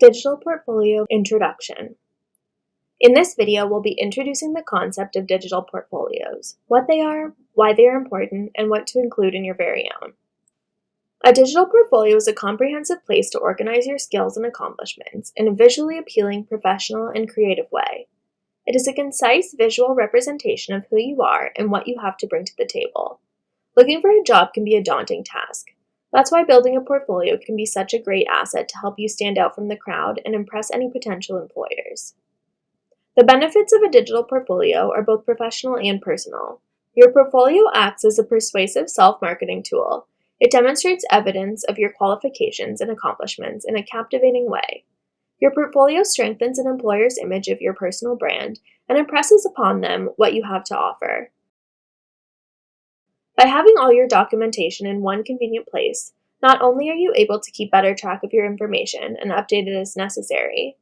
Digital Portfolio Introduction In this video, we'll be introducing the concept of digital portfolios, what they are, why they are important, and what to include in your very own. A digital portfolio is a comprehensive place to organize your skills and accomplishments in a visually appealing, professional, and creative way. It is a concise visual representation of who you are and what you have to bring to the table. Looking for a job can be a daunting task, that's why building a portfolio can be such a great asset to help you stand out from the crowd and impress any potential employers. The benefits of a digital portfolio are both professional and personal. Your portfolio acts as a persuasive self-marketing tool. It demonstrates evidence of your qualifications and accomplishments in a captivating way. Your portfolio strengthens an employer's image of your personal brand and impresses upon them what you have to offer. By having all your documentation in one convenient place, not only are you able to keep better track of your information and update it as necessary,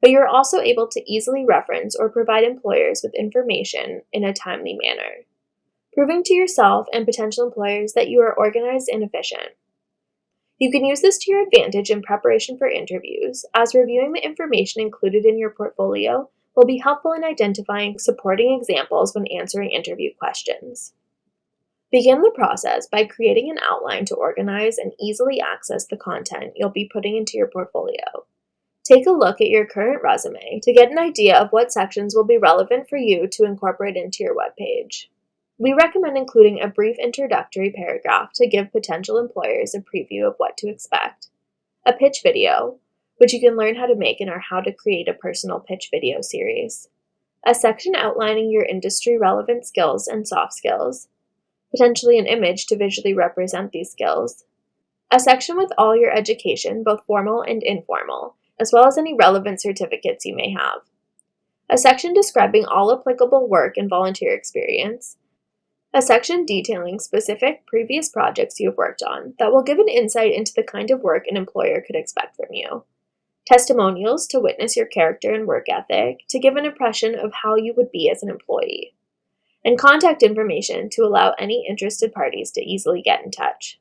but you're also able to easily reference or provide employers with information in a timely manner, proving to yourself and potential employers that you are organized and efficient. You can use this to your advantage in preparation for interviews, as reviewing the information included in your portfolio will be helpful in identifying supporting examples when answering interview questions. Begin the process by creating an outline to organize and easily access the content you'll be putting into your portfolio. Take a look at your current resume to get an idea of what sections will be relevant for you to incorporate into your webpage. We recommend including a brief introductory paragraph to give potential employers a preview of what to expect, a pitch video, which you can learn how to make in our How to Create a Personal Pitch video series, a section outlining your industry relevant skills and soft skills, potentially an image to visually represent these skills, a section with all your education, both formal and informal, as well as any relevant certificates you may have, a section describing all applicable work and volunteer experience, a section detailing specific previous projects you have worked on that will give an insight into the kind of work an employer could expect from you, testimonials to witness your character and work ethic to give an impression of how you would be as an employee, and contact information to allow any interested parties to easily get in touch.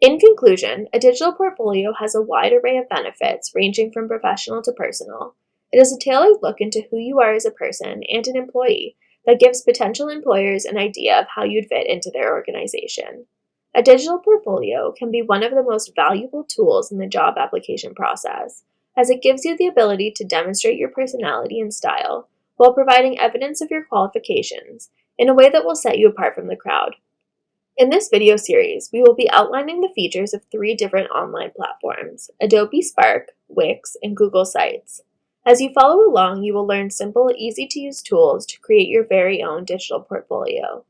In conclusion, a digital portfolio has a wide array of benefits ranging from professional to personal. It is a tailored look into who you are as a person and an employee that gives potential employers an idea of how you'd fit into their organization. A digital portfolio can be one of the most valuable tools in the job application process, as it gives you the ability to demonstrate your personality and style while providing evidence of your qualifications in a way that will set you apart from the crowd. In this video series, we will be outlining the features of three different online platforms, Adobe Spark, Wix, and Google Sites. As you follow along, you will learn simple, easy-to-use tools to create your very own digital portfolio.